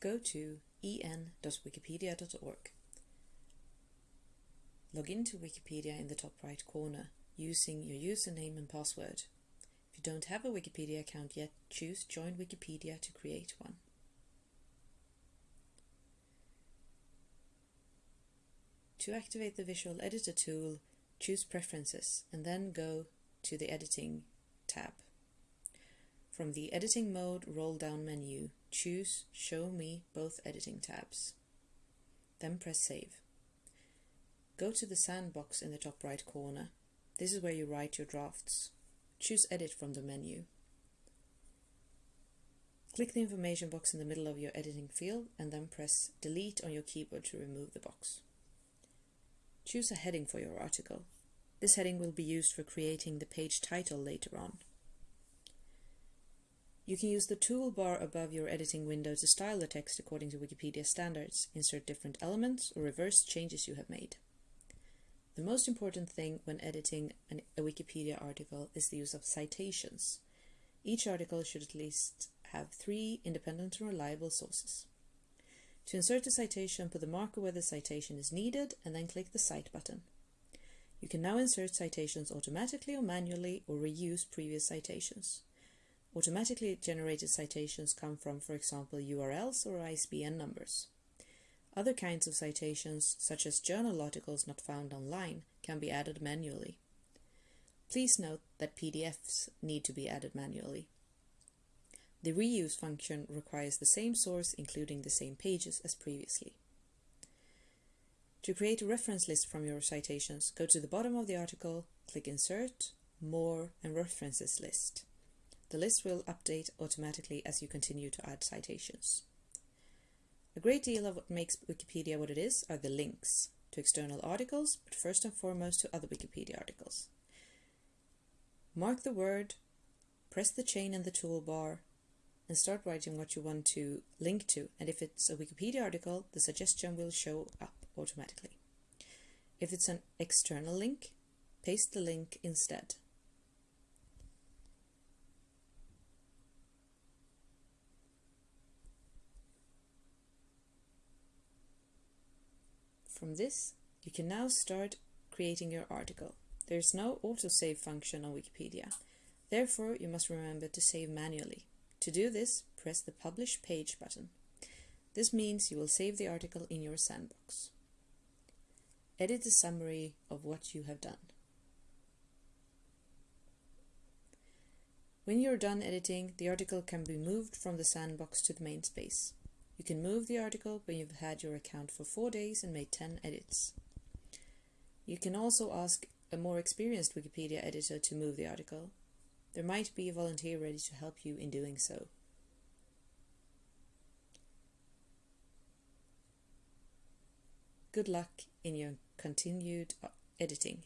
go to en.wikipedia.org. Log into Wikipedia in the top right corner using your username and password. If you don't have a Wikipedia account yet, choose Join Wikipedia to create one. To activate the Visual Editor tool, choose Preferences and then go to the Editing tab. From the Editing Mode roll-down menu, choose Show me both editing tabs. Then press Save. Go to the sandbox in the top right corner. This is where you write your drafts. Choose Edit from the menu. Click the information box in the middle of your editing field and then press Delete on your keyboard to remove the box. Choose a heading for your article. This heading will be used for creating the page title later on. You can use the toolbar above your editing window to style the text according to Wikipedia standards, insert different elements, or reverse changes you have made. The most important thing when editing an, a Wikipedia article is the use of citations. Each article should at least have three independent and reliable sources. To insert a citation, put the marker where the citation is needed and then click the Cite button. You can now insert citations automatically or manually or reuse previous citations. Automatically generated citations come from, for example, URLs or ISBN numbers. Other kinds of citations, such as journal articles not found online, can be added manually. Please note that PDFs need to be added manually. The reuse function requires the same source including the same pages as previously. To create a reference list from your citations, go to the bottom of the article, click Insert, More and References List. The list will update automatically as you continue to add citations. A great deal of what makes Wikipedia what it is are the links to external articles, but first and foremost to other Wikipedia articles. Mark the word, press the chain in the toolbar, and start writing what you want to link to. And if it's a Wikipedia article, the suggestion will show up automatically. If it's an external link, paste the link instead. From this, you can now start creating your article. There is no autosave function on Wikipedia. Therefore, you must remember to save manually. To do this, press the Publish Page button. This means you will save the article in your sandbox. Edit the summary of what you have done. When you're done editing, the article can be moved from the sandbox to the main space. You can move the article when you've had your account for 4 days and made 10 edits. You can also ask a more experienced Wikipedia editor to move the article. There might be a volunteer ready to help you in doing so. Good luck in your continued uh, editing.